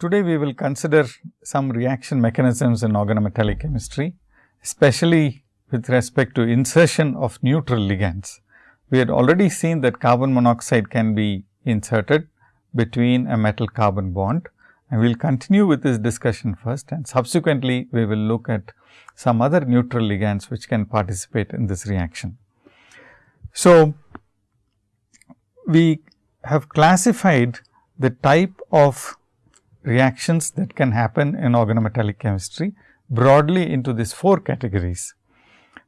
Today, we will consider some reaction mechanisms in organometallic chemistry, especially with respect to insertion of neutral ligands. We had already seen that carbon monoxide can be inserted between a metal carbon bond and we will continue with this discussion first and subsequently we will look at some other neutral ligands which can participate in this reaction. So, we have classified the type of reactions that can happen in organometallic chemistry broadly into these four categories.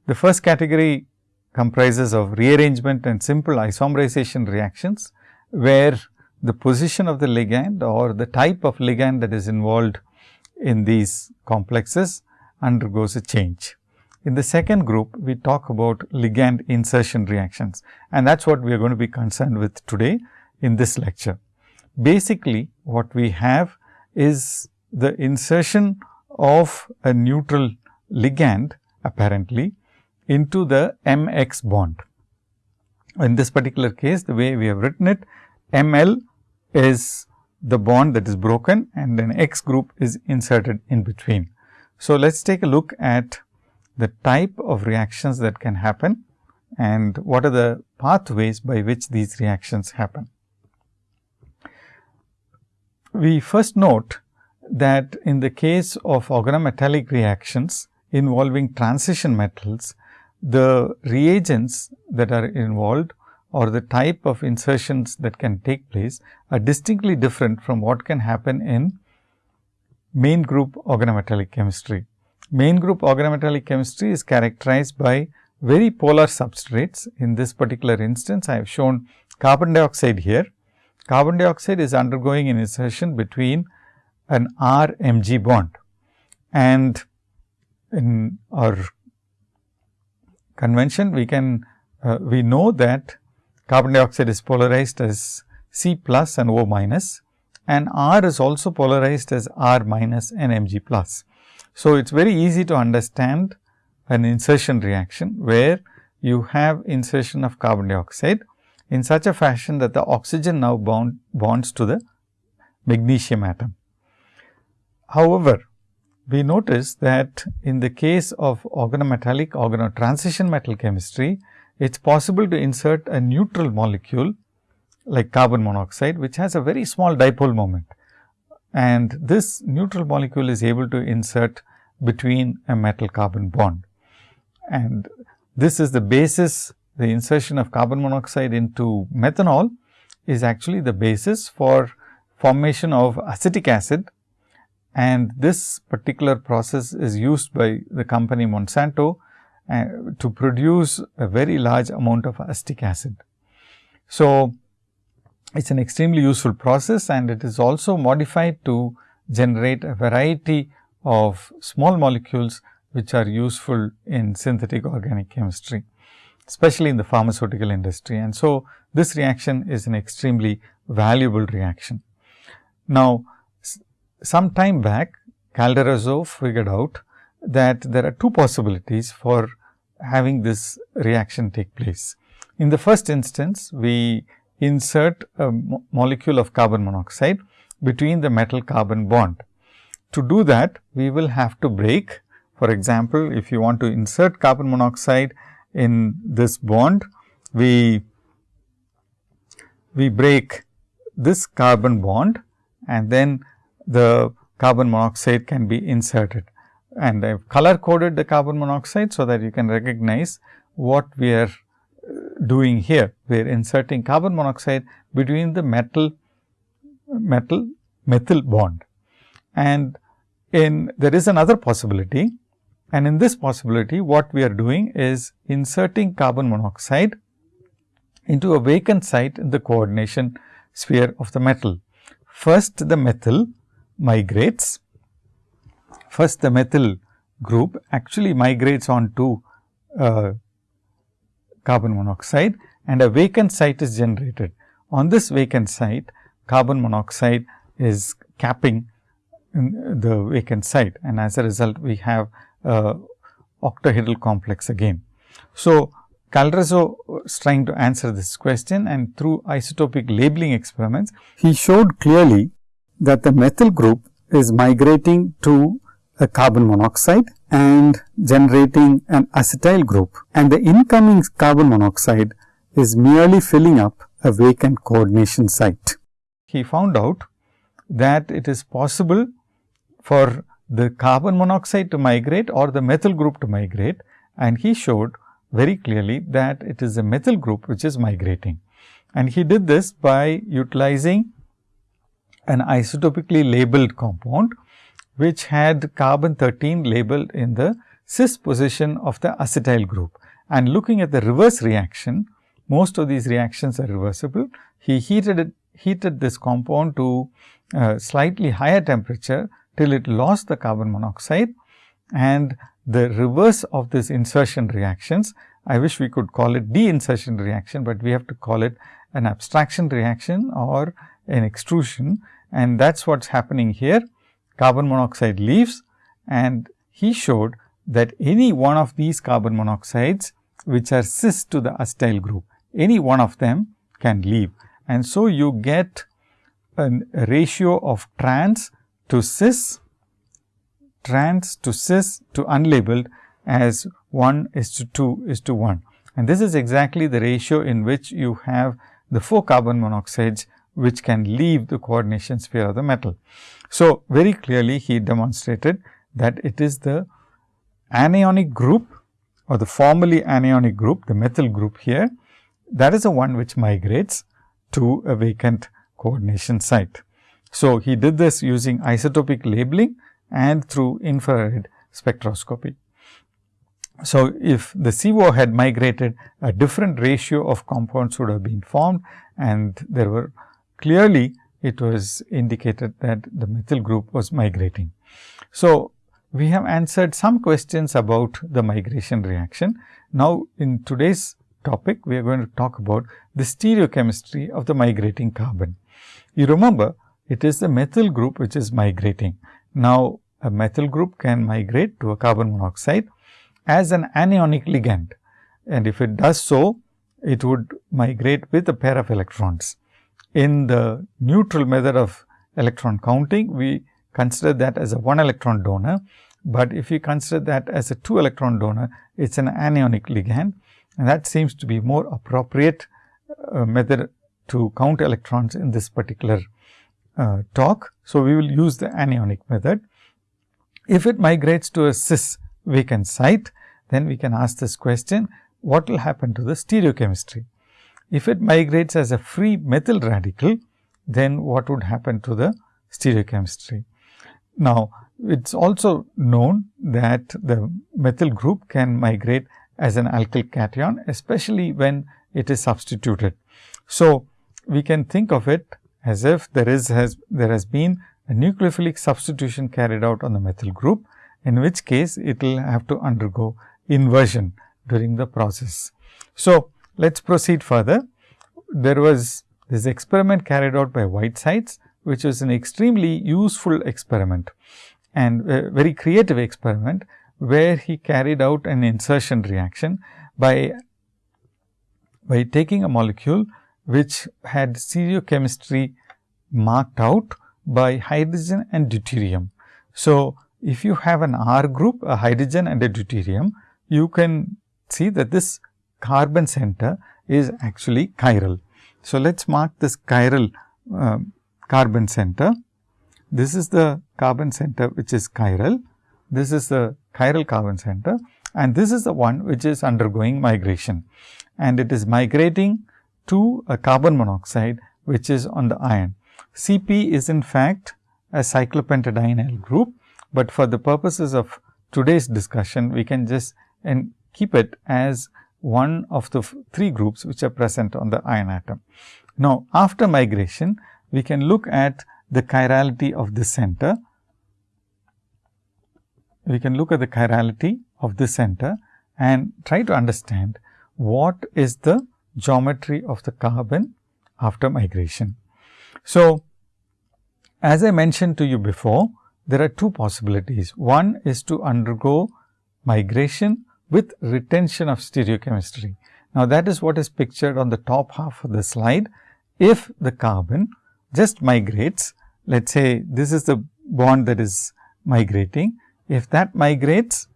The first category comprises of rearrangement and simple isomerization reactions, where the position of the ligand or the type of ligand that is involved in these complexes undergoes a change. In the second group, we talk about ligand insertion reactions and that is what we are going to be concerned with today in this lecture. Basically, what we have is the insertion of a neutral ligand apparently into the MX bond. In this particular case, the way we have written it, ML is the bond that is broken and then X group is inserted in between. So, let us take a look at the type of reactions that can happen and what are the pathways by which these reactions happen. We first note that in the case of organometallic reactions involving transition metals, the reagents that are involved or the type of insertions that can take place are distinctly different from what can happen in main group organometallic chemistry. Main group organometallic chemistry is characterized by very polar substrates. In this particular instance, I have shown carbon dioxide here. Carbon dioxide is undergoing an insertion between an R Mg bond and in our convention we can uh, we know that carbon dioxide is polarized as C plus and O minus and R is also polarized as R minus and Mg plus. So, it is very easy to understand an insertion reaction where you have insertion of carbon dioxide in such a fashion that the oxygen now bond bonds to the magnesium atom. However, we notice that in the case of organometallic organotransition metal chemistry, it is possible to insert a neutral molecule like carbon monoxide, which has a very small dipole moment. And this neutral molecule is able to insert between a metal carbon bond. And this is the basis, the insertion of carbon monoxide into methanol is actually the basis for formation of acetic acid and this particular process is used by the company Monsanto uh, to produce a very large amount of acetic acid. So, it is an extremely useful process and it is also modified to generate a variety of small molecules which are useful in synthetic organic chemistry, especially in the pharmaceutical industry. And so, this reaction is an extremely valuable reaction. Now, some time back Calderazzo figured out that there are two possibilities for having this reaction take place. In the first instance, we insert a mo molecule of carbon monoxide between the metal carbon bond. To do that, we will have to break. For example, if you want to insert carbon monoxide in this bond, we, we break this carbon bond and then the carbon monoxide can be inserted. And I have color coded the carbon monoxide, so that you can recognize what we are uh, doing here. We are inserting carbon monoxide between the metal metal methyl bond. And in there is another possibility and in this possibility what we are doing is inserting carbon monoxide into a vacant site in the coordination sphere of the metal. First the methyl migrates. First the methyl group actually migrates on to uh, carbon monoxide and a vacant site is generated. On this vacant site, carbon monoxide is capping the vacant site and as a result we have uh, octahedral complex again. So, Calderazzo is trying to answer this question and through isotopic labeling experiments, he showed clearly that the methyl group is migrating to a carbon monoxide and generating an acetyl group and the incoming carbon monoxide is merely filling up a vacant coordination site. He found out that it is possible for the carbon monoxide to migrate or the methyl group to migrate and he showed very clearly that it is a methyl group which is migrating. And he did this by utilizing an isotopically labeled compound which had carbon 13 labeled in the cis position of the acetyl group. And looking at the reverse reaction, most of these reactions are reversible. He heated it, heated this compound to uh, slightly higher temperature till it lost the carbon monoxide and the reverse of this insertion reactions. I wish we could call it de-insertion reaction, but we have to call it an abstraction reaction or an extrusion and that is what is happening here. Carbon monoxide leaves and he showed that any one of these carbon monoxides which are cis to the acetyl group, any one of them can leave. And so, you get a ratio of trans to cis, trans to cis to unlabeled as 1 is to 2 is to 1. And this is exactly the ratio in which you have the 4 carbon monoxides which can leave the coordination sphere of the metal. So, very clearly he demonstrated that it is the anionic group or the formally anionic group, the methyl group here, that is the one which migrates to a vacant coordination site. So, he did this using isotopic labeling and through infrared spectroscopy. So, if the CO had migrated a different ratio of compounds would have been formed and there were clearly it was indicated that the methyl group was migrating. So, we have answered some questions about the migration reaction. Now, in today's topic, we are going to talk about the stereochemistry of the migrating carbon. You remember, it is the methyl group which is migrating. Now, a methyl group can migrate to a carbon monoxide as an anionic ligand and if it does so, it would migrate with a pair of electrons. In the neutral method of electron counting, we consider that as a 1 electron donor, but if you consider that as a 2 electron donor, it is an anionic ligand and that seems to be more appropriate uh, method to count electrons in this particular uh, talk. So, we will use the anionic method. If it migrates to a cis vacant site, then we can ask this question, what will happen to the stereochemistry? If it migrates as a free methyl radical, then what would happen to the stereochemistry? Now, it is also known that the methyl group can migrate as an alkyl cation, especially when it is substituted. So, we can think of it as if there is has there has been a nucleophilic substitution carried out on the methyl group, in which case it will have to undergo inversion during the process. So, let us proceed further. There was this experiment carried out by Whitesides, which was an extremely useful experiment and very creative experiment, where he carried out an insertion reaction by, by taking a molecule which had stereochemistry marked out by hydrogen and deuterium. So, if you have an R group, a hydrogen and a deuterium, you can see that this carbon center is actually chiral. So, let us mark this chiral uh, carbon center. This is the carbon center which is chiral. This is the chiral carbon center and this is the one which is undergoing migration and it is migrating to a carbon monoxide which is on the iron. Cp is in fact a cyclopentadienyl group, but for the purposes of today's discussion we can just and keep it as one of the three groups which are present on the iron atom. Now, after migration, we can look at the chirality of this center. We can look at the chirality of this center and try to understand what is the geometry of the carbon after migration. So, as I mentioned to you before, there are two possibilities. One is to undergo migration with retention of stereochemistry. Now, that is what is pictured on the top half of the slide. If the carbon just migrates let us say this is the bond that is migrating. If that migrates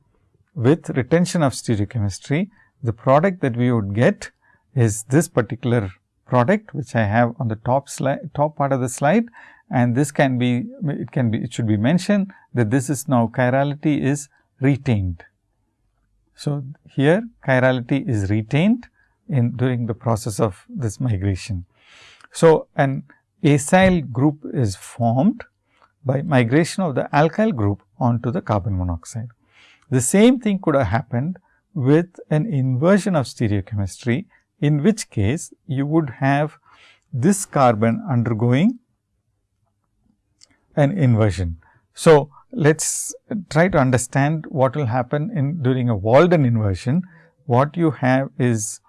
with retention of stereochemistry, the product that we would get is this particular product which I have on the top slide top part of the slide and this can be it can be it should be mentioned that this is now chirality is retained. So, here chirality is retained in during the process of this migration. So, an acyl group is formed by migration of the alkyl group onto the carbon monoxide. The same thing could have happened with an inversion of stereochemistry, in which case you would have this carbon undergoing an inversion. So, let us try to understand what will happen in during a Walden inversion. What you have is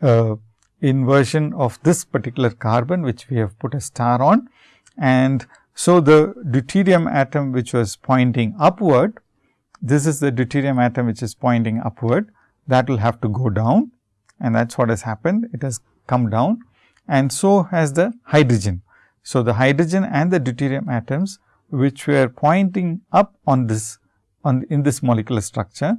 a inversion of this particular carbon, which we have put a star on. And so, the deuterium atom which was pointing upward, this is the deuterium atom which is pointing upward, that will have to go down and that is what has happened. It has come down and so has the hydrogen. So, the hydrogen and the deuterium atoms which were pointing up on this on in this molecular structure,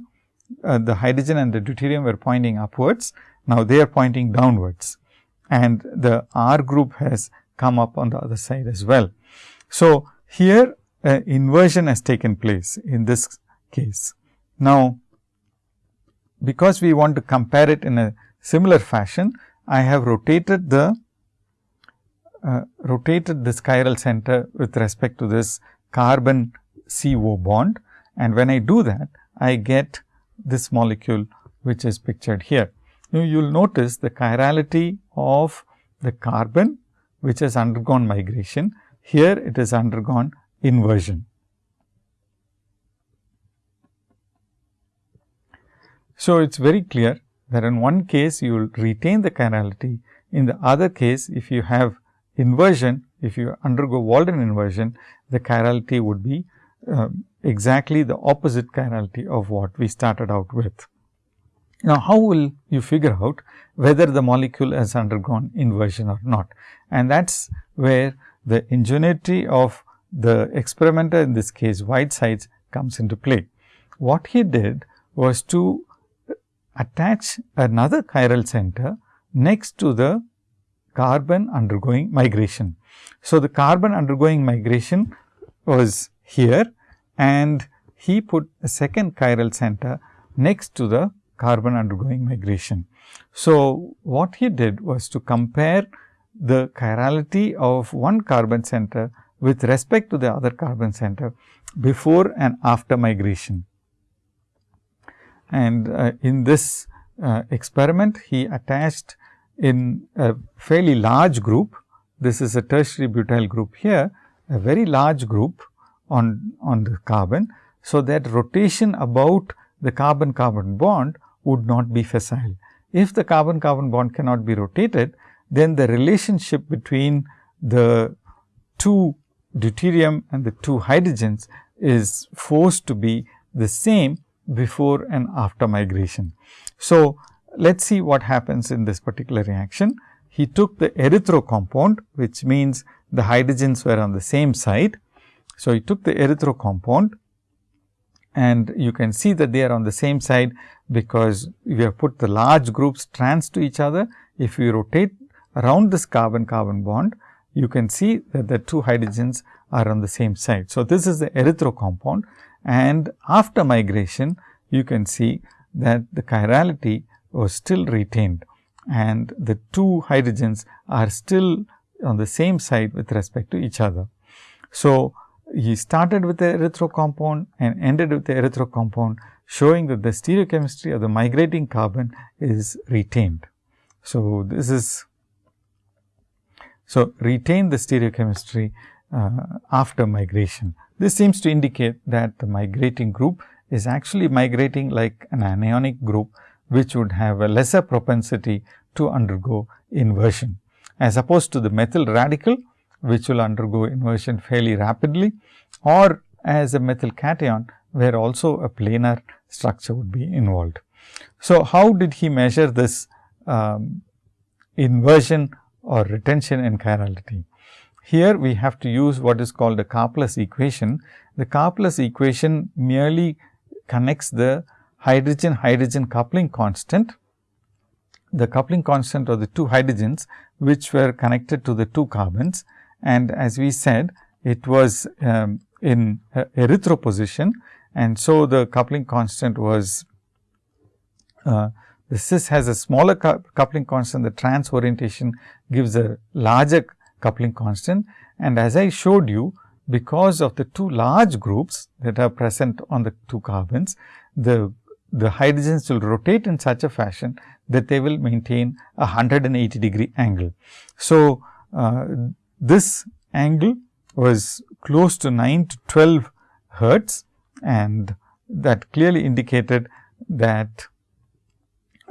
uh, the hydrogen and the deuterium were pointing upwards. Now, they are pointing downwards and the R group has come up on the other side as well. So, here uh, inversion has taken place in this case. Now, because we want to compare it in a similar fashion, I have rotated the uh, rotated this chiral center with respect to this carbon CO bond and when I do that I get this molecule which is pictured here. Now, you will notice the chirality of the carbon which has undergone migration. Here it has undergone inversion. So, it is very clear that in one case you will retain the chirality, in the other case if you have inversion, if you undergo Walden inversion, the chirality would be uh, exactly the opposite chirality of what we started out with. Now, how will you figure out whether the molecule has undergone inversion or not? And that is where the ingenuity of the experimenter in this case Whitesides comes into play. What he did was to attach another chiral center next to the carbon undergoing migration. So, the carbon undergoing migration was here and he put a second chiral center next to the carbon undergoing migration. So, what he did was to compare the chirality of one carbon center with respect to the other carbon center before and after migration. And uh, in this uh, experiment, he attached in a fairly large group. This is a tertiary butyl group here, a very large group on, on the carbon. So, that rotation about the carbon carbon bond would not be facile. If the carbon carbon bond cannot be rotated, then the relationship between the two deuterium and the two hydrogens is forced to be the same before and after migration. So, let us see what happens in this particular reaction. He took the erythro compound, which means the hydrogens were on the same side. So, he took the erythro compound and you can see that they are on the same side, because we have put the large groups trans to each other. If we rotate around this carbon carbon bond, you can see that the two hydrogens are on the same side. So, this is the erythro compound and after migration you can see that the chirality was still retained and the two hydrogens are still on the same side with respect to each other. So, he started with the erythro compound and ended with the erythro compound showing that the stereochemistry of the migrating carbon is retained. So, this is so retain the stereochemistry uh, after migration. This seems to indicate that the migrating group is actually migrating like an anionic group which would have a lesser propensity to undergo inversion as opposed to the methyl radical which will undergo inversion fairly rapidly or as a methyl cation where also a planar structure would be involved. So, how did he measure this um, inversion or retention in chirality? Here we have to use what is called the Karplus equation. The Karplus equation merely connects the hydrogen hydrogen coupling constant, the coupling constant of the two hydrogens which were connected to the two carbons. And as we said it was um, in erythro position. And so the coupling constant was uh, the cis has a smaller coupling constant, the trans orientation gives a larger coupling constant. And as I showed you, because of the two large groups that are present on the two carbons, the, the hydrogens will rotate in such a fashion that they will maintain a 180 degree angle. So, uh, this angle was close to 9 to 12 hertz and that clearly indicated that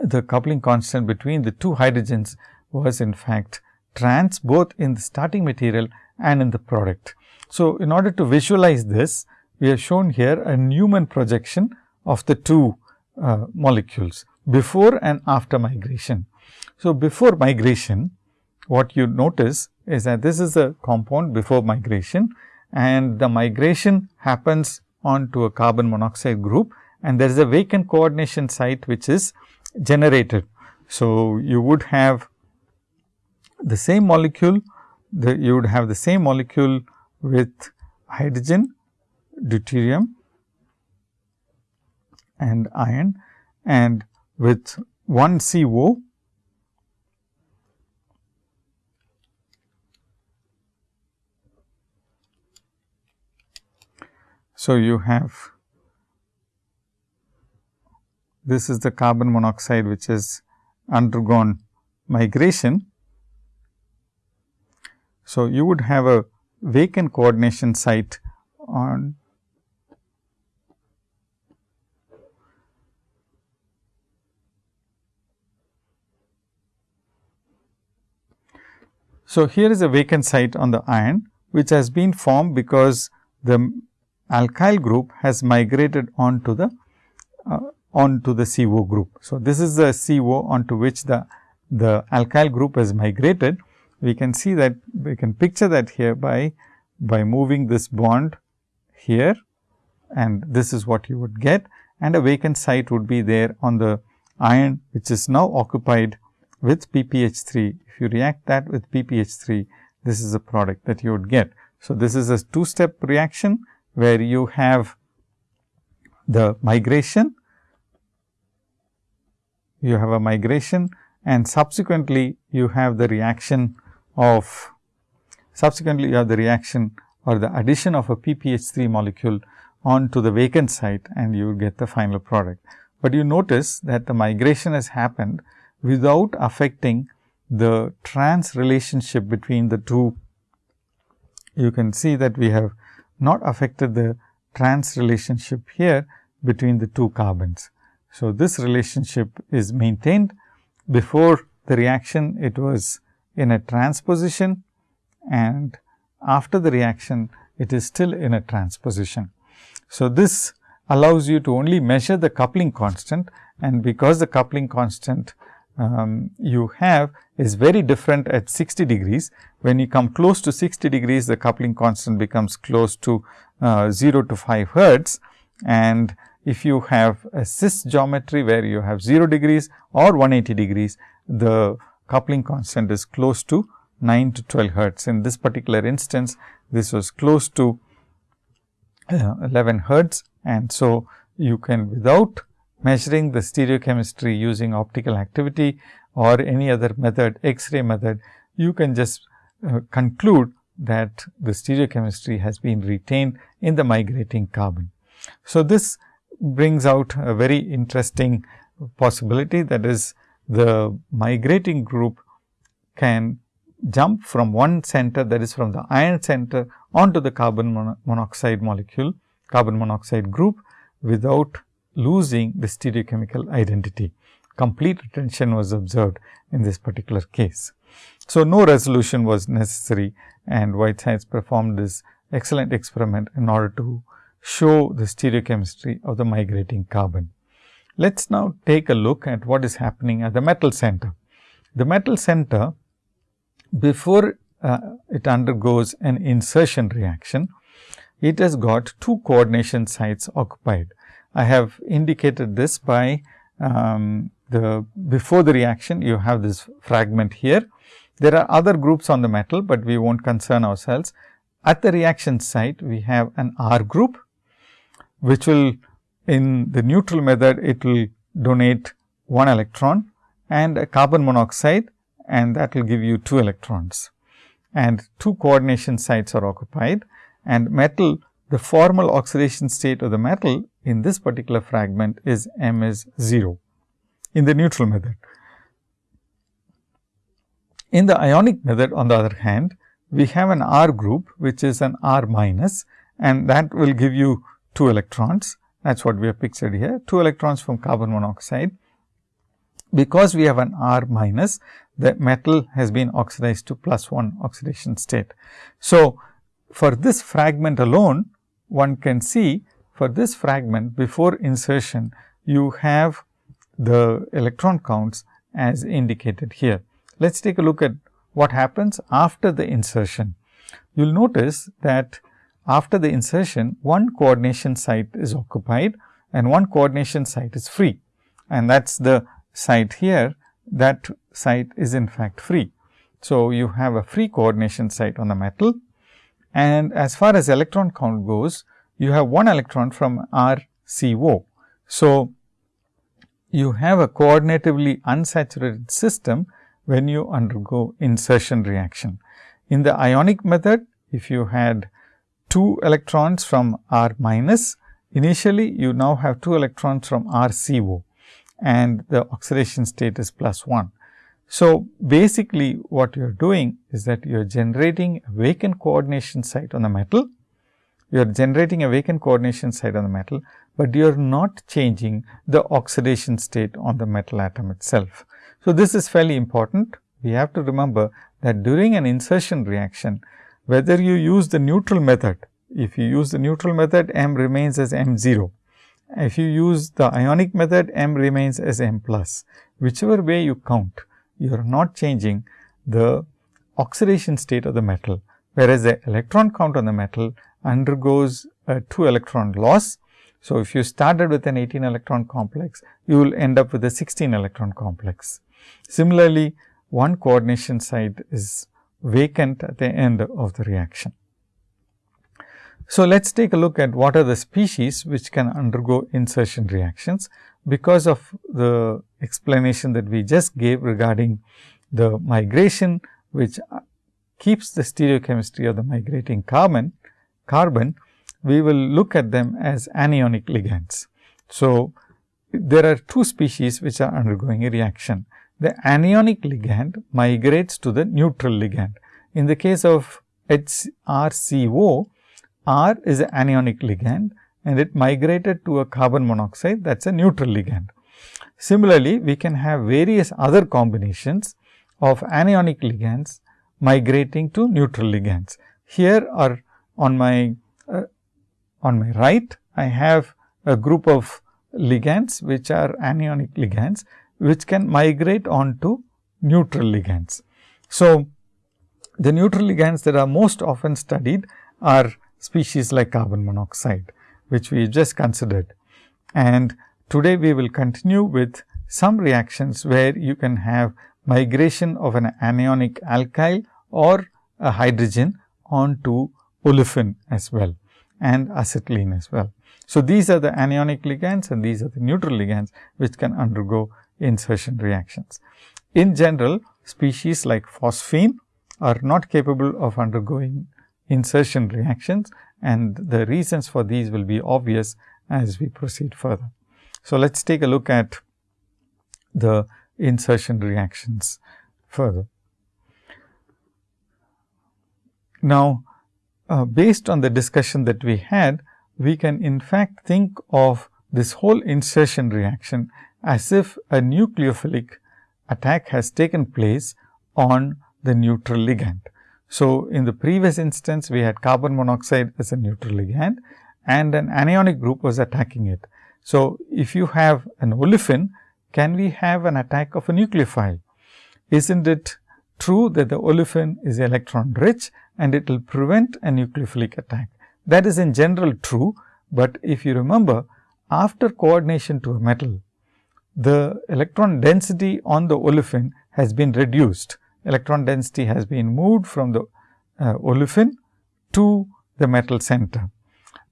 the coupling constant between the two hydrogens was in fact trans both in the starting material and in the product. So, in order to visualize this, we have shown here a Newman projection of the two uh, molecules before and after migration. So, before migration, what you notice is that this is a compound before migration and the migration happens onto a carbon monoxide group and there is a vacant coordination site which is generated. So, you would have the same molecule, the, you would have the same molecule with hydrogen, deuterium and iron and with one CO So, you have this is the carbon monoxide which has undergone migration. So, you would have a vacant coordination site on So, here is a vacant site on the iron which has been formed because the alkyl group has migrated onto the uh, onto the CO group. So, this is the CO onto which the, the alkyl group has migrated. We can see that we can picture that here by, by moving this bond here and this is what you would get and a vacant site would be there on the iron which is now occupied with PPH3. If you react that with PPH3, this is a product that you would get. So, this is a two step reaction where you have the migration you have a migration and subsequently you have the reaction of subsequently you have the reaction or the addition of a PPH3 molecule onto the vacant site and you get the final product. But you notice that the migration has happened without affecting the trans relationship between the two. You can see that we have not affected the trans relationship here between the two carbons. So, this relationship is maintained before the reaction it was in a transposition and after the reaction it is still in a transposition. So, this allows you to only measure the coupling constant and because the coupling constant um, you have is very different at 60 degrees. When you come close to 60 degrees, the coupling constant becomes close to uh, 0 to 5 hertz and if you have a cis geometry where you have 0 degrees or 180 degrees, the coupling constant is close to 9 to 12 hertz. In this particular instance, this was close to uh, 11 hertz and so you can without measuring the stereochemistry using optical activity or any other method X-ray method, you can just uh, conclude that the stereochemistry has been retained in the migrating carbon. So, this brings out a very interesting possibility that is the migrating group can jump from one center that is from the iron center onto the carbon monoxide molecule carbon monoxide group without losing the stereochemical identity. Complete retention was observed in this particular case. So, no resolution was necessary and Whitesides performed this excellent experiment in order to show the stereochemistry of the migrating carbon. Let us now take a look at what is happening at the metal center. The metal center before uh, it undergoes an insertion reaction, it has got two coordination sites occupied. I have indicated this by um, the before the reaction you have this fragment here. There are other groups on the metal, but we not concern ourselves. At the reaction site we have an R group, which will in the neutral method it will donate one electron and a carbon monoxide and that will give you 2 electrons and two coordination sites are occupied and metal the formal oxidation state of the metal in this particular fragment is m is 0 in the neutral method. In the ionic method on the other hand, we have an R group which is an R minus and that will give you 2 electrons that is what we have pictured here 2 electrons from carbon monoxide. Because we have an R minus the metal has been oxidized to plus 1 oxidation state. So, for this fragment alone one can see for this fragment before insertion you have the electron counts as indicated here. Let us take a look at what happens after the insertion. You will notice that after the insertion one coordination site is occupied and one coordination site is free and that is the site here that site is in fact free. So, you have a free coordination site on the metal and as far as electron count goes, you have one electron from RCO. So, you have a coordinatively unsaturated system when you undergo insertion reaction. In the ionic method, if you had 2 electrons from R minus, initially you now have 2 electrons from RCO and the oxidation state is plus 1. So, basically what you are doing is that you are generating a vacant coordination site on the metal. You are generating a vacant coordination site on the metal, but you are not changing the oxidation state on the metal atom itself. So, this is fairly important. We have to remember that during an insertion reaction, whether you use the neutral method, if you use the neutral method, M remains as M 0. If you use the ionic method, M remains as M plus. Whichever way you count, you are not changing the oxidation state of the metal, whereas the electron count on the metal undergoes a 2 electron loss. So, if you started with an 18 electron complex, you will end up with a 16 electron complex. Similarly, one coordination site is vacant at the end of the reaction. So, let us take a look at what are the species which can undergo insertion reactions because of the explanation that we just gave regarding the migration which keeps the stereochemistry of the migrating carbon, carbon, we will look at them as anionic ligands. So, there are two species which are undergoing a reaction. The anionic ligand migrates to the neutral ligand. In the case of HRCO, R is an anionic ligand and it migrated to a carbon monoxide that is a neutral ligand. Similarly, we can have various other combinations of anionic ligands migrating to neutral ligands. Here are on my uh, on my right, I have a group of ligands which are anionic ligands which can migrate on to neutral ligands. So, the neutral ligands that are most often studied are species like carbon monoxide which we just considered. And today we will continue with some reactions where you can have migration of an anionic alkyl or a hydrogen onto olefin as well and acetylene as well. So, these are the anionic ligands and these are the neutral ligands which can undergo insertion reactions. In general, species like phosphine are not capable of undergoing insertion reactions and the reasons for these will be obvious as we proceed further. So, let us take a look at the insertion reactions further. Now, uh, based on the discussion that we had, we can in fact think of this whole insertion reaction as if a nucleophilic attack has taken place on the neutral ligand. So, in the previous instance we had carbon monoxide as a neutral ligand and an anionic group was attacking it. So, if you have an olefin, can we have an attack of a nucleophile? Isn't it true that the olefin is electron rich and it will prevent a nucleophilic attack. That is in general true, but if you remember after coordination to a metal, the electron density on the olefin has been reduced. Electron density has been moved from the uh, olefin to the metal center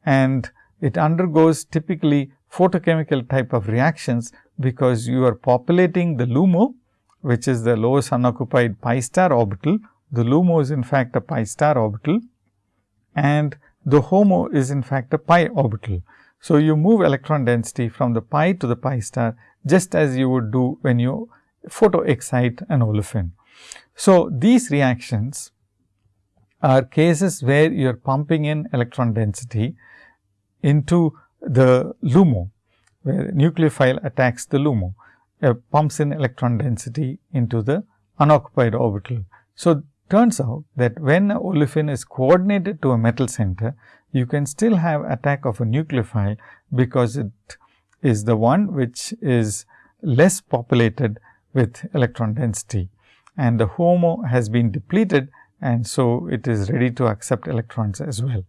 and it undergoes typically photochemical type of reactions because you are populating the LUMO which is the lowest unoccupied pi star orbital. The LUMO is in fact a pi star orbital and the HOMO is in fact a pi orbital. So, you move electron density from the pi to the pi star just as you would do when you photo excite an olefin. So, these reactions are cases where you are pumping in electron density into the LUMO, where nucleophile attacks the LUMO, uh, pumps in electron density into the unoccupied orbital. So, turns out that when olefin is coordinated to a metal center, you can still have attack of a nucleophile, because it is the one which is less populated with electron density and the HOMO has been depleted and so it is ready to accept electrons as well.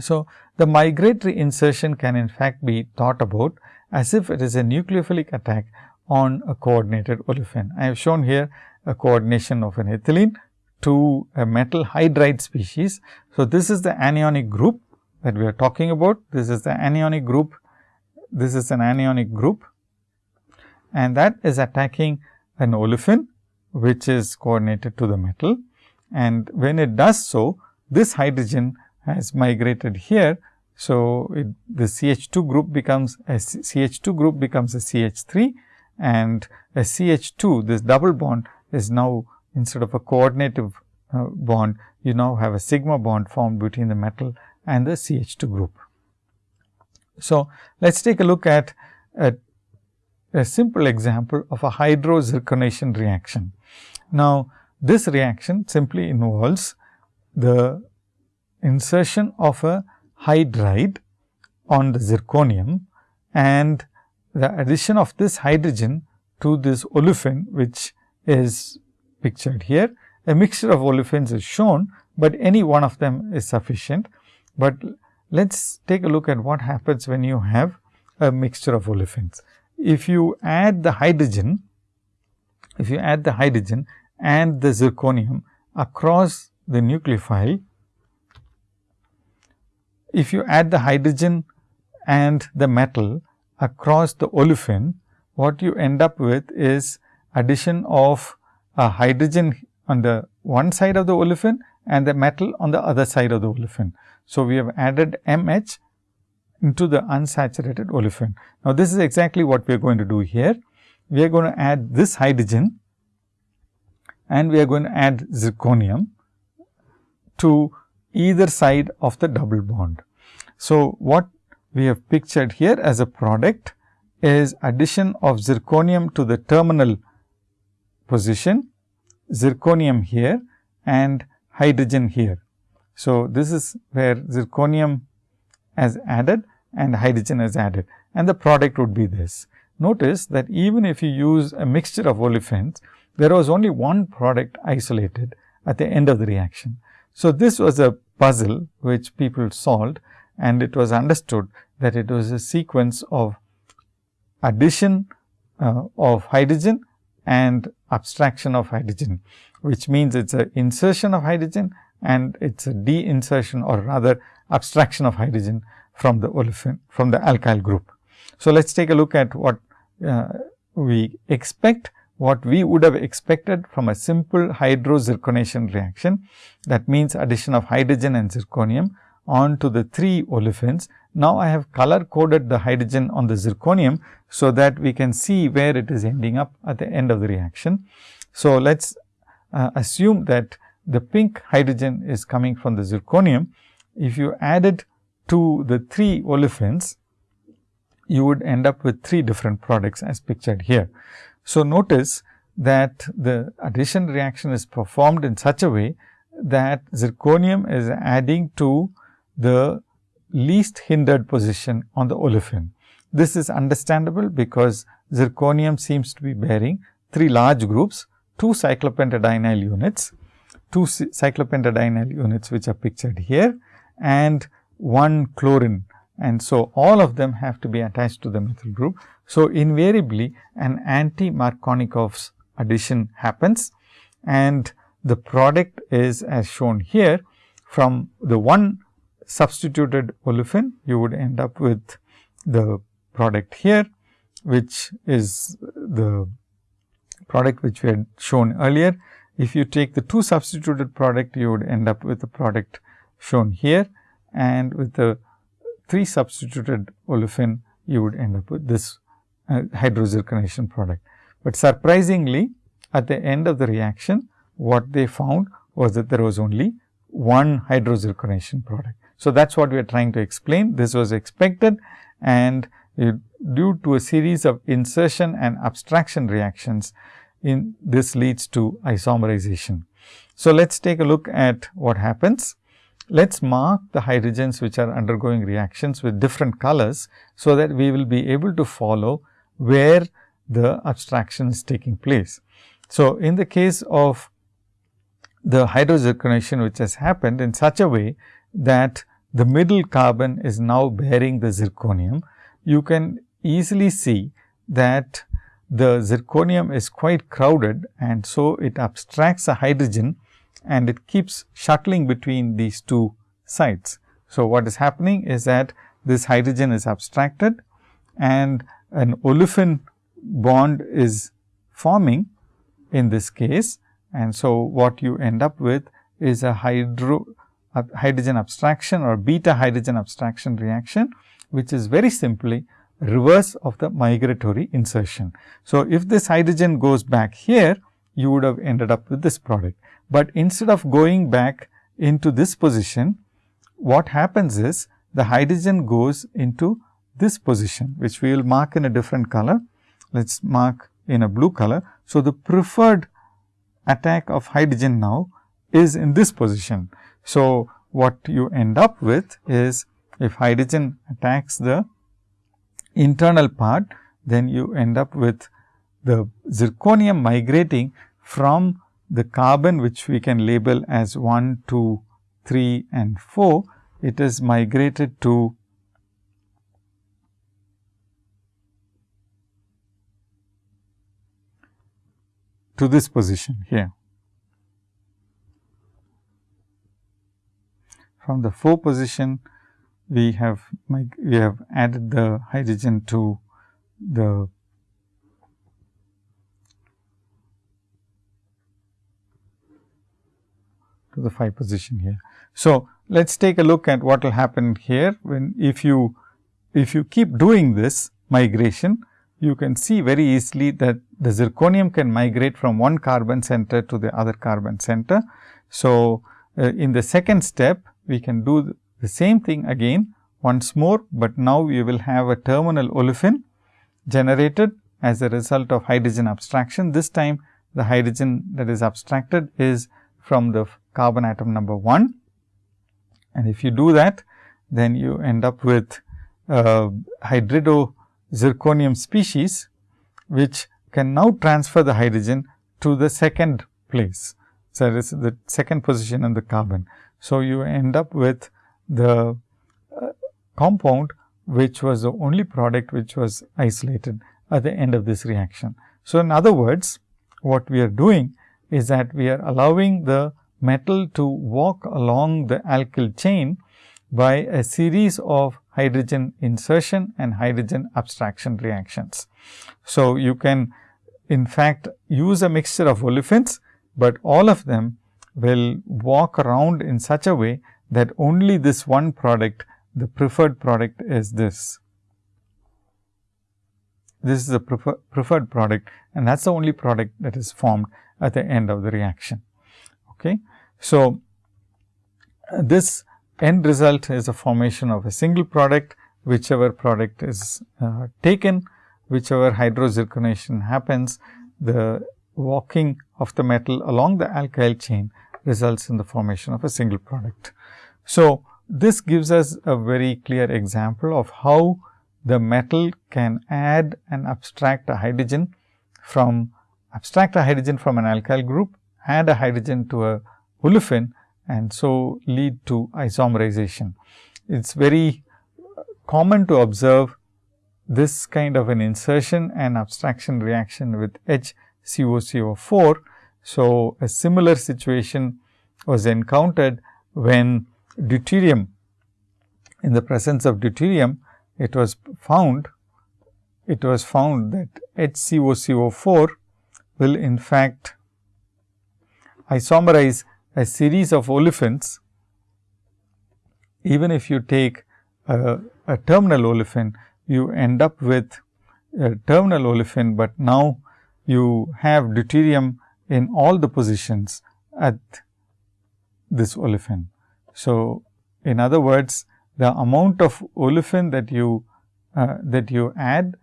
So, the migratory insertion can in fact be thought about as if it is a nucleophilic attack on a coordinated olefin. I have shown here a coordination of an ethylene to a metal hydride species. So, this is the anionic group that we are talking about. This is the anionic group. This is an anionic group and that is attacking an olefin which is coordinated to the metal. And when it does so, this hydrogen has migrated here. So, it, the CH2 group becomes a CH2 group becomes a CH3 and a CH2 this double bond is now instead of a coordinative uh, bond, you now have a sigma bond formed between the metal and the CH2 group. So, let us take a look at a, a simple example of a hydrozirconation reaction. Now, this reaction simply involves the insertion of a hydride on the zirconium and the addition of this hydrogen to this olefin which is pictured here. A mixture of olefins is shown, but any one of them is sufficient. But let us take a look at what happens when you have a mixture of olefins. If you add the hydrogen, if you add the hydrogen and the zirconium across the nucleophile, if you add the hydrogen and the metal across the olefin, what you end up with is addition of a hydrogen on the one side of the olefin and the metal on the other side of the olefin. So, we have added MH into the unsaturated olefin. Now, this is exactly what we are going to do here. We are going to add this hydrogen and we are going to add zirconium to either side of the double bond. So, what we have pictured here as a product is addition of zirconium to the terminal position, zirconium here and hydrogen here. So, this is where zirconium has added and hydrogen is added and the product would be this. Notice that even if you use a mixture of olefins, there was only one product isolated at the end of the reaction. So, this was a puzzle which people solved and it was understood that it was a sequence of addition uh, of hydrogen and abstraction of hydrogen, which means it is a insertion of hydrogen and it is a de-insertion or rather abstraction of hydrogen from the olefin from the alkyl group. So, let us take a look at what uh, we expect what we would have expected from a simple hydrozirconation reaction. That means, addition of hydrogen and zirconium onto the three olefins. Now, I have color coded the hydrogen on the zirconium, so that we can see where it is ending up at the end of the reaction. So, let us uh, assume that the pink hydrogen is coming from the zirconium. If you add it to the three olefins, you would end up with three different products as pictured here. So, notice that the addition reaction is performed in such a way that zirconium is adding to the least hindered position on the olefin. This is understandable because zirconium seems to be bearing three large groups two cyclopentadienyl units, two cyclopentadienyl units which are pictured here and one chlorine and so all of them have to be attached to the methyl group. So, invariably an anti Markovnikov's addition happens and the product is as shown here from the one substituted olefin you would end up with the product here which is the product which we had shown earlier. If you take the two substituted product you would end up with the product shown here and with the 3 substituted olefin, you would end up with this uh, hydrozirconation product. But surprisingly, at the end of the reaction, what they found was that there was only one hydrozirconation product. So, that is what we are trying to explain. This was expected and due to a series of insertion and abstraction reactions, in this leads to isomerization. So, let us take a look at what happens. Let us mark the hydrogens which are undergoing reactions with different colors. So, that we will be able to follow where the abstraction is taking place. So, in the case of the hydrozirconation which has happened in such a way that the middle carbon is now bearing the zirconium, you can easily see that the zirconium is quite crowded and so it abstracts a hydrogen and it keeps shuttling between these two sites. So, what is happening is that this hydrogen is abstracted and an olefin bond is forming in this case. And so, what you end up with is a hydro hydrogen abstraction or beta hydrogen abstraction reaction, which is very simply reverse of the migratory insertion. So, if this hydrogen goes back here, you would have ended up with this product but instead of going back into this position, what happens is the hydrogen goes into this position, which we will mark in a different color. Let us mark in a blue color. So, the preferred attack of hydrogen now is in this position. So, what you end up with is if hydrogen attacks the internal part, then you end up with the zirconium migrating from the carbon which we can label as 1, 2, 3 and 4, it is migrated to to this position here. From the 4 position, we have we have added the hydrogen to the to the phi position here. So, let us take a look at what will happen here when if you if you keep doing this migration, you can see very easily that the zirconium can migrate from one carbon center to the other carbon center. So, uh, in the second step, we can do the same thing again once more, but now we will have a terminal olefin generated as a result of hydrogen abstraction. This time the hydrogen that is abstracted is from the carbon atom number 1. And if you do that, then you end up with uh, hydrido zirconium species, which can now transfer the hydrogen to the second place. So, that is the second position in the carbon. So, you end up with the uh, compound which was the only product which was isolated at the end of this reaction. So, in other words, what we are doing is that we are allowing the metal to walk along the alkyl chain by a series of hydrogen insertion and hydrogen abstraction reactions. So, you can in fact use a mixture of olefins, but all of them will walk around in such a way that only this one product, the preferred product is this. This is the prefer preferred product and that is the only product that is formed at the end of the reaction. Okay. So, this end result is a formation of a single product, whichever product is uh, taken, whichever hydrozirconation happens, the walking of the metal along the alkyl chain results in the formation of a single product. So, this gives us a very clear example of how the metal can add and abstract a hydrogen from abstract a hydrogen from an alkyl group, add a hydrogen to a olefin and so lead to isomerization. It is very common to observe this kind of an insertion and abstraction reaction with HCOCO4. So, a similar situation was encountered when deuterium in the presence of deuterium it was found it was found that HCOCO4 will in fact isomerize a series of olefins. Even if you take a, a terminal olefin you end up with a terminal olefin, but now you have deuterium in all the positions at this olefin. So, in other words the amount of olefin that you uh, that you add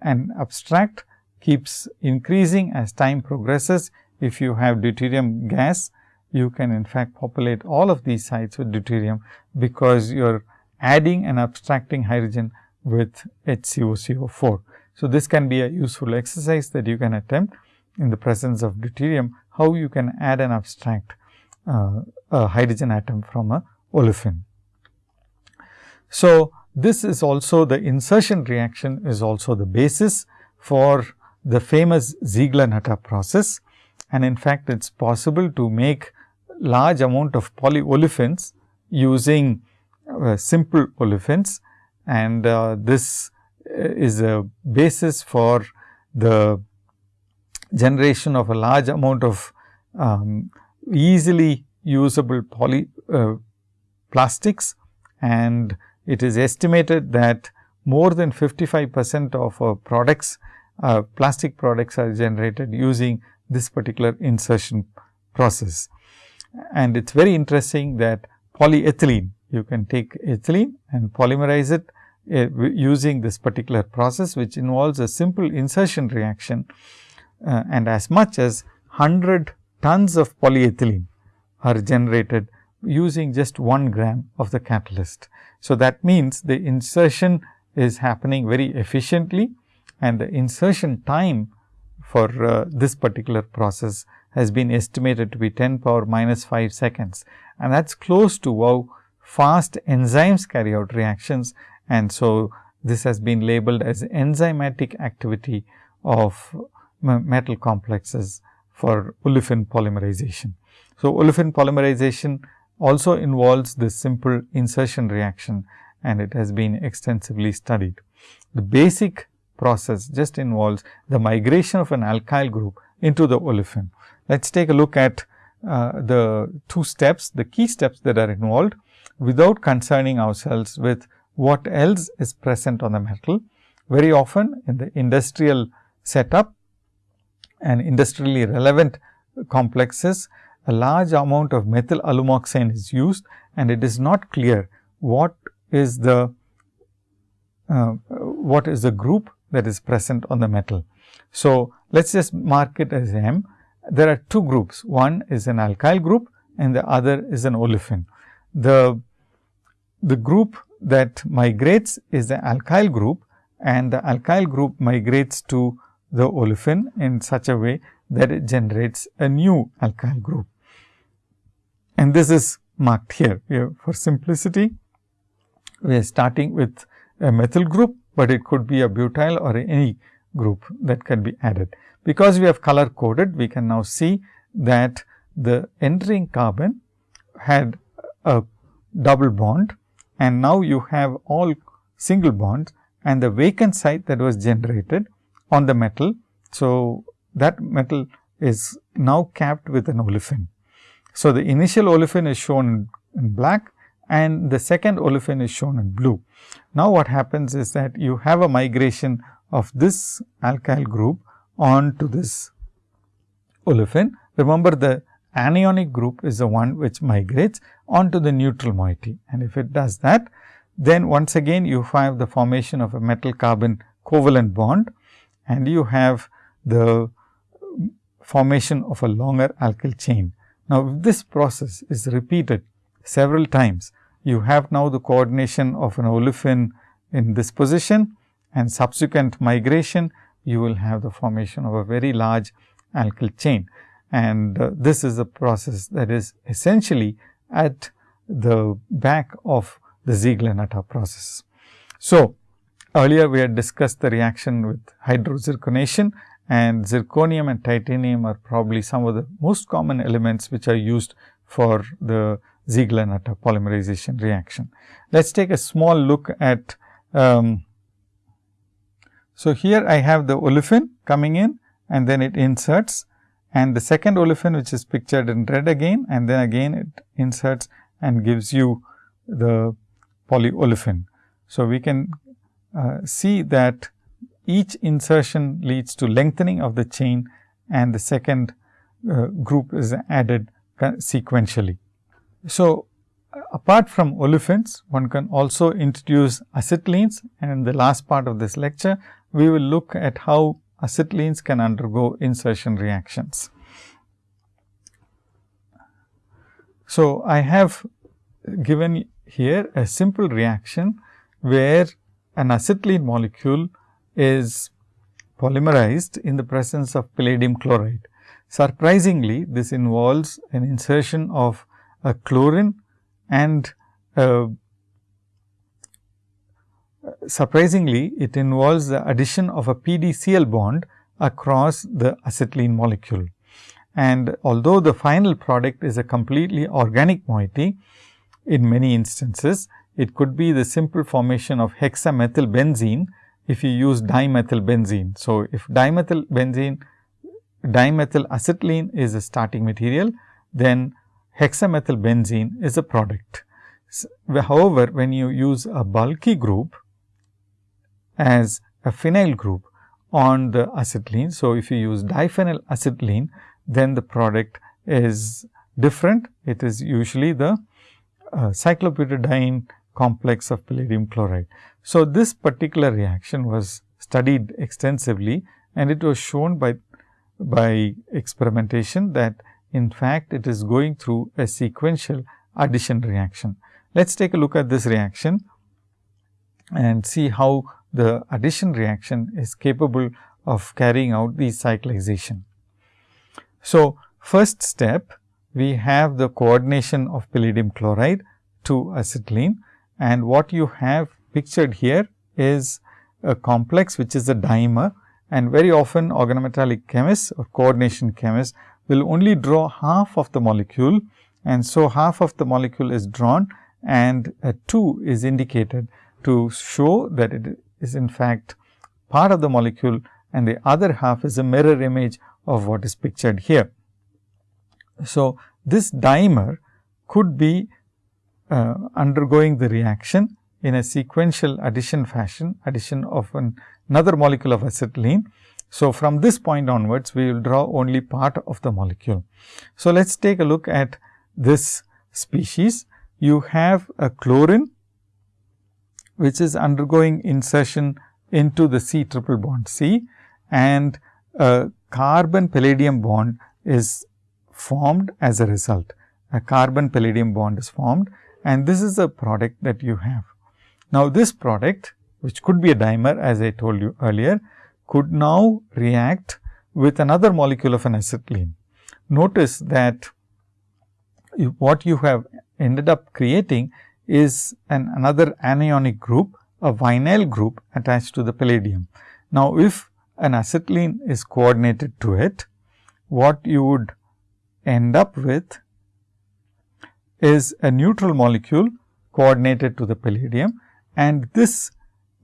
and abstract keeps increasing as time progresses. If you have deuterium gas, you can in fact populate all of these sites with deuterium, because you are adding and abstracting hydrogen with HCOCO4. So, this can be a useful exercise that you can attempt in the presence of deuterium, how you can add an abstract uh, a hydrogen atom from a olefin. So, this is also the insertion reaction is also the basis for the famous Ziegler-Natta process and in fact, it is possible to make large amount of polyolefins using uh, simple olefins and uh, this is a basis for the generation of a large amount of um, easily usable poly uh, plastics and it is estimated that more than 55 percent of products uh, plastic products are generated using this particular insertion process. And it is very interesting that polyethylene you can take ethylene and polymerize it uh, using this particular process, which involves a simple insertion reaction uh, and as much as 100 tons of polyethylene are generated using just 1 gram of the catalyst. So, that means the insertion is happening very efficiently and the insertion time for uh, this particular process has been estimated to be 10 power minus 5 seconds and that is close to how fast enzymes carry out reactions and so this has been labeled as enzymatic activity of metal complexes for olefin polymerization. So, olefin polymerization also involves this simple insertion reaction and it has been extensively studied. The basic process just involves the migration of an alkyl group into the olefin. Let us take a look at uh, the two steps, the key steps that are involved without concerning ourselves with what else is present on the metal. Very often in the industrial setup and industrially relevant complexes, a large amount of methyl alumoxane is used and it is not clear what is the uh, what is the group that is present on the metal. So, let us just mark it as M. There are two groups, one is an alkyl group and the other is an olefin. The, the group that migrates is the alkyl group and the alkyl group migrates to the olefin in such a way that it generates a new alkyl group. And this is marked here. here for simplicity, we are starting with a methyl group, but it could be a butyl or any group that can be added. Because we have color coded, we can now see that the entering carbon had a double bond and now you have all single bonds and the vacant site that was generated on the metal. So, that metal is now capped with an olefin. So, the initial olefin is shown in black and the second olefin is shown in blue. Now, what happens is that you have a migration of this alkyl group on to this olefin. Remember the anionic group is the one which migrates onto the neutral moiety and if it does that then once again you have the formation of a metal carbon covalent bond and you have the formation of a longer alkyl chain. Now, if this process is repeated several times, you have now the coordination of an olefin in this position and subsequent migration, you will have the formation of a very large alkyl chain. And uh, this is a process that is essentially at the back of the Ziegler-Natta process. So, earlier we had discussed the reaction with hydrozirconation and zirconium and titanium are probably some of the most common elements which are used for the Ziegler-Natta polymerization reaction. Let us take a small look at. Um, so, here I have the olefin coming in and then it inserts and the second olefin which is pictured in red again and then again it inserts and gives you the polyolefin. So, we can see that each insertion leads to lengthening of the chain and the second uh, group is added sequentially. So, apart from olefins, one can also introduce acetylenes and in the last part of this lecture, we will look at how acetylenes can undergo insertion reactions. So, I have given here a simple reaction where an acetylene molecule is polymerized in the presence of palladium chloride. Surprisingly, this involves an insertion of a chlorine and uh, surprisingly it involves the addition of a PdCl bond across the acetylene molecule. And although the final product is a completely organic moiety, in many instances, it could be the simple formation of hexamethylbenzene if you use dimethylbenzene. So, if dimethylbenzene, dimethylacetylene is a starting material, then hexamethylbenzene is a product. However, when you use a bulky group as a phenyl group on the acetylene. So, if you use diphenyl acetylene, then the product is different. It is usually the uh, cyclobutadiene complex of palladium chloride. So, this particular reaction was studied extensively and it was shown by, by experimentation that in fact, it is going through a sequential addition reaction. Let us take a look at this reaction and see how the addition reaction is capable of carrying out the cyclization. So, first step we have the coordination of palladium chloride to acetylene and what you have pictured here is a complex which is a dimer and very often organometallic chemists or coordination chemists will only draw half of the molecule and so half of the molecule is drawn and a 2 is indicated to show that it is in fact part of the molecule and the other half is a mirror image of what is pictured here. So, this dimer could be uh, undergoing the reaction in a sequential addition fashion, addition of an, another molecule of acetylene. So, from this point onwards, we will draw only part of the molecule. So, let us take a look at this species. You have a chlorine, which is undergoing insertion into the C triple bond C and a carbon palladium bond is formed as a result. A carbon palladium bond is formed and this is the product that you have. Now, this product which could be a dimer as I told you earlier could now react with another molecule of an acetylene. Notice that what you have ended up creating is an another anionic group, a vinyl group attached to the palladium. Now, if an acetylene is coordinated to it, what you would end up with is a neutral molecule coordinated to the palladium and this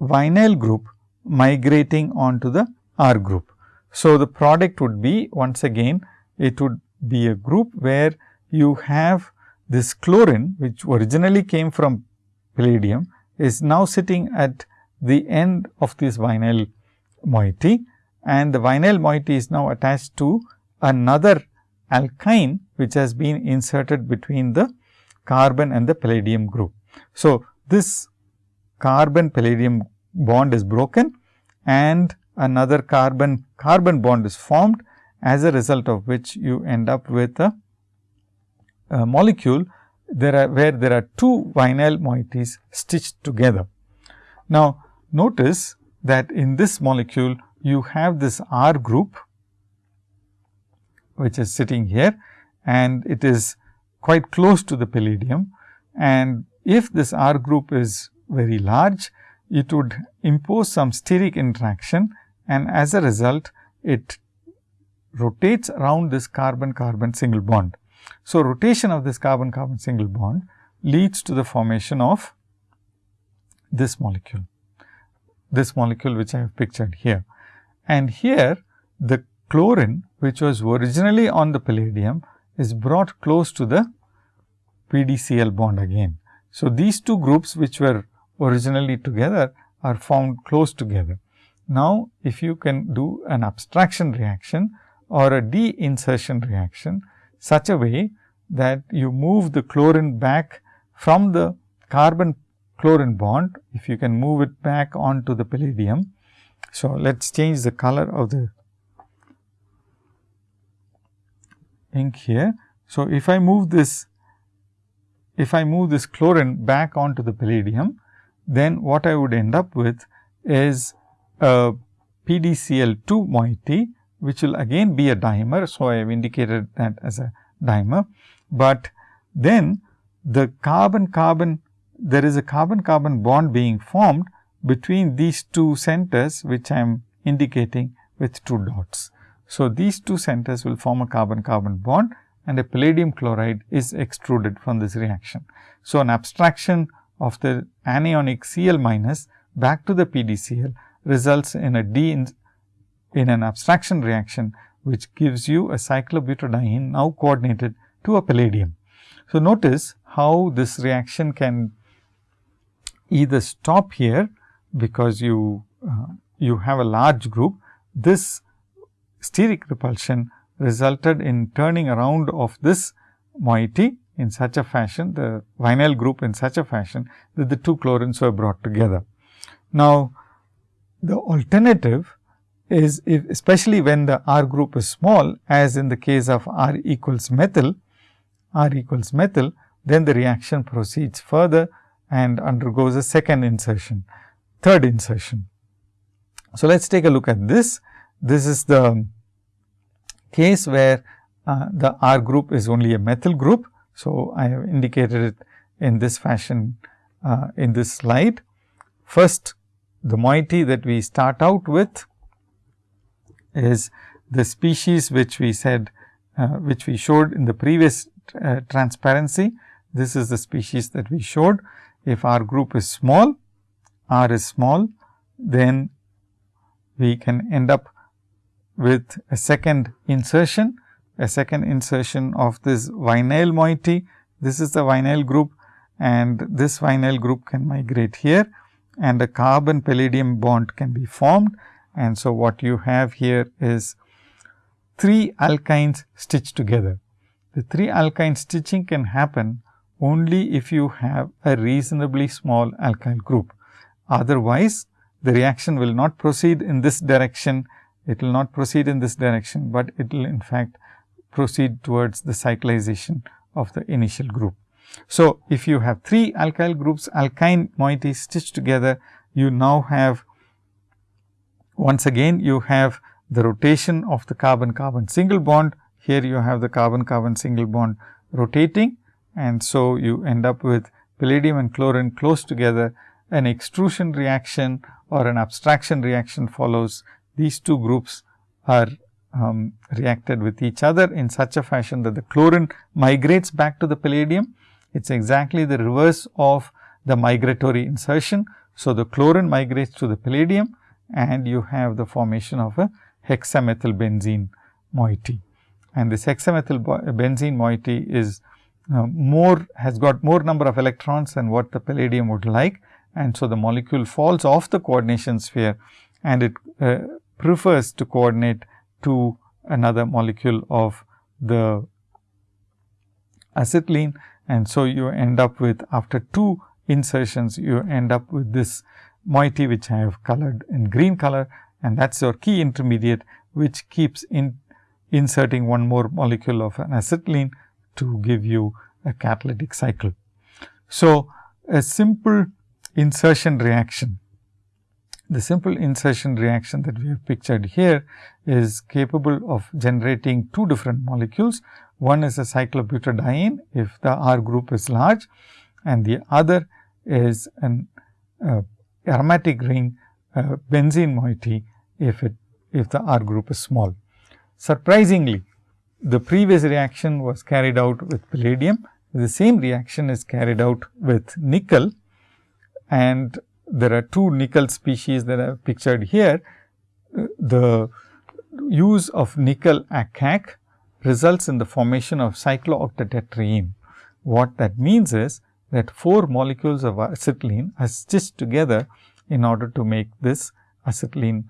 vinyl group migrating onto the R group. So, the product would be once again it would be a group where you have this chlorine which originally came from palladium is now sitting at the end of this vinyl moiety and the vinyl moiety is now attached to another alkyne which has been inserted between the carbon and the palladium group. So, this carbon palladium bond is broken and another carbon carbon bond is formed as a result of which you end up with a, a molecule there are where there are two vinyl moieties stitched together. Now, notice that in this molecule you have this R group which is sitting here and it is quite close to the palladium. And if this R group is very large, it would impose some steric interaction and as a result it rotates around this carbon carbon single bond. So, rotation of this carbon carbon single bond leads to the formation of this molecule, this molecule which I have pictured here. And here the chlorine which was originally on the palladium is brought close to the PdCl bond again. So, these two groups which were originally together are found close together. Now, if you can do an abstraction reaction or a de-insertion reaction such a way that you move the chlorine back from the carbon chlorine bond, if you can move it back onto the palladium. So, let us change the color of the ink here. So, if I move this if I move this chlorine back onto the palladium, then what I would end up with is a PdCl2 moiety, which will again be a dimer. So, I have indicated that as a dimer, but then the carbon carbon there is a carbon carbon bond being formed between these two centers which I am indicating with two dots. So, these two centers will form a carbon carbon bond and a palladium chloride is extruded from this reaction. So, an abstraction of the anionic Cl minus back to the PdCl results in a D in, in an abstraction reaction, which gives you a cyclobutadiene now coordinated to a palladium. So, notice how this reaction can either stop here because you uh, you have a large group. This steric repulsion resulted in turning around of this moiety in such a fashion, the vinyl group in such a fashion that the two chlorines were brought together. Now, the alternative is if especially when the R group is small as in the case of R equals methyl, R equals methyl, then the reaction proceeds further and undergoes a second insertion, third insertion. So, let us take a look at this. This is the case where uh, the R group is only a methyl group. So, I have indicated it in this fashion uh, in this slide. First, the moiety that we start out with is the species which we said, uh, which we showed in the previous uh, transparency. This is the species that we showed. If R group is small, R is small, then we can end up with a second insertion, a second insertion of this vinyl moiety. This is the vinyl group and this vinyl group can migrate here and a carbon palladium bond can be formed. And so, what you have here is three alkynes stitched together. The three alkyne stitching can happen only if you have a reasonably small alkyl group. Otherwise, the reaction will not proceed in this direction it will not proceed in this direction, but it will in fact proceed towards the cyclization of the initial group. So, if you have three alkyl groups alkyne moieties stitched together, you now have once again you have the rotation of the carbon carbon single bond. Here you have the carbon carbon single bond rotating and so you end up with palladium and chlorine close together. An extrusion reaction or an abstraction reaction follows these two groups are um, reacted with each other in such a fashion that the chlorine migrates back to the palladium. It is exactly the reverse of the migratory insertion. So, the chlorine migrates to the palladium and you have the formation of a hexamethyl benzene moiety. And this hexamethyl benzene moiety is uh, more has got more number of electrons than what the palladium would like. And so, the molecule falls off the coordination sphere and it uh, prefers to coordinate to another molecule of the acetylene. And so, you end up with after two insertions, you end up with this moiety which I have colored in green color and that is your key intermediate which keeps in inserting one more molecule of an acetylene to give you a catalytic cycle. So, a simple insertion reaction the simple insertion reaction that we have pictured here is capable of generating two different molecules. One is a cyclobutadiene if the R group is large and the other is an uh, aromatic ring uh, benzene moiety if it if the R group is small. Surprisingly, the previous reaction was carried out with palladium. The same reaction is carried out with nickel and there are two nickel species that are pictured here. The use of nickel ACAC results in the formation of cyclooctatetraene. What that means is that four molecules of acetylene are stitched together in order to make this acetylene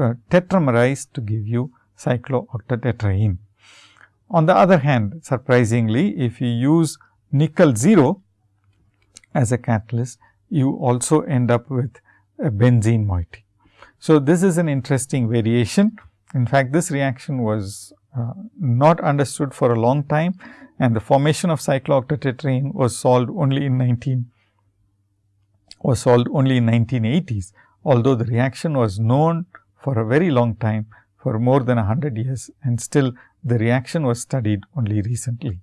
uh, tetramerized to give you cyclooctatetraene. On the other hand, surprisingly, if you use nickel 0 as a catalyst, you also end up with a benzene moiety. So, this is an interesting variation. In fact, this reaction was uh, not understood for a long time and the formation of cyclooctatetraene was solved only in 19 was solved only in 1980s, although the reaction was known for a very long time for more than 100 years and still the reaction was studied only recently.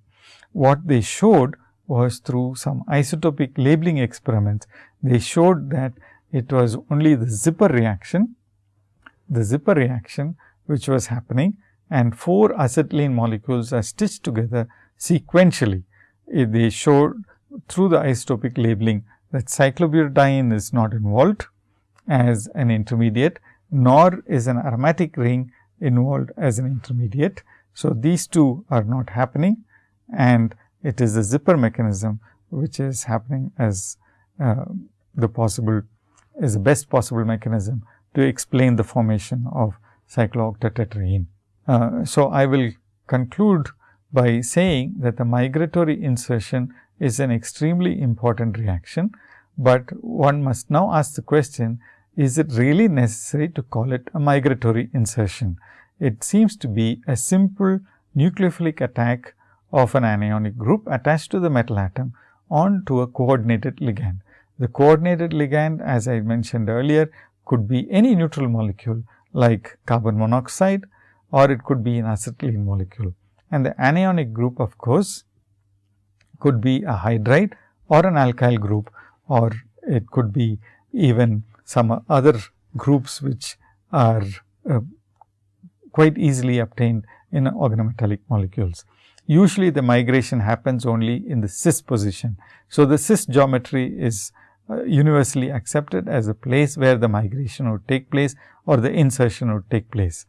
What they showed was through some isotopic labeling experiments. They showed that it was only the zipper reaction, the zipper reaction which was happening and four acetylene molecules are stitched together sequentially. Eh, they showed through the isotopic labeling that cyclobutadiene is not involved as an intermediate, nor is an aromatic ring involved as an intermediate. So, these two are not happening and it is the zipper mechanism which is happening as uh, the possible is the best possible mechanism to explain the formation of cyclooctatetraene. Uh, so, I will conclude by saying that the migratory insertion is an extremely important reaction, but one must now ask the question is it really necessary to call it a migratory insertion? It seems to be a simple nucleophilic attack of an anionic group attached to the metal atom onto a coordinated ligand. The coordinated ligand as I mentioned earlier could be any neutral molecule like carbon monoxide or it could be an acetylene molecule. And the anionic group of course, could be a hydride or an alkyl group or it could be even some other groups which are uh, quite easily obtained in organometallic molecules. Usually the migration happens only in the cis position. So, the cis geometry is uh, universally accepted as a place where the migration would take place or the insertion would take place.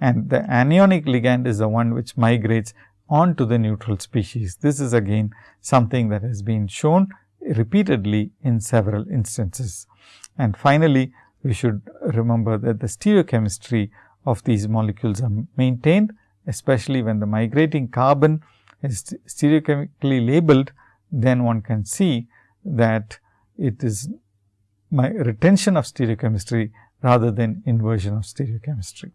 And the anionic ligand is the one which migrates onto the neutral species. This is again something that has been shown repeatedly in several instances. And finally, we should remember that the stereochemistry of these molecules are maintained especially when the migrating carbon is stereochemically labeled, then one can see that it is my retention of stereochemistry rather than inversion of stereochemistry.